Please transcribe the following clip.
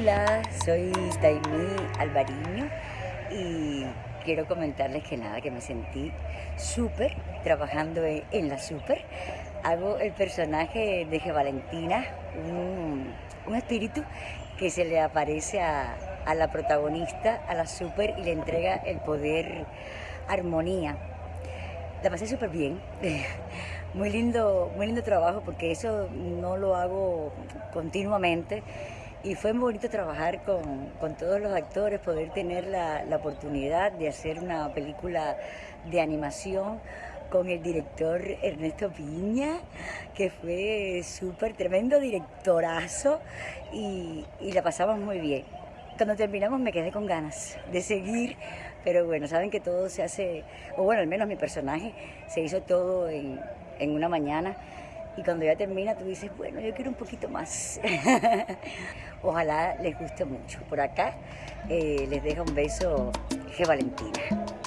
Hola, soy Taimí Alvariño y quiero comentarles que nada, que me sentí súper trabajando en, la súper. Hago el personaje de G. Valentina, un, espíritu que se le aparece a, a la protagonista, a la súper, y le entrega el poder armonía. La pasé súper bien. Muy lindo, muy lindo trabajo porque eso no lo hago continuamente y fue muy bonito trabajar con, todos los actores, poder tener la, oportunidad de hacer una película de animación con el director Ernesto Piña, que fue súper tremendo directorazo y, y la pasamos muy bien. Cuando terminamos me quedé con ganas de seguir, pero bueno, saben que todo se hace, o bueno, al menos mi personaje se hizo todo en, en una mañana y cuando ya termina tú dices, bueno, yo quiero un poquito más. Ojalá les guste mucho. Por acá eh, les dejo un beso G. Valentina.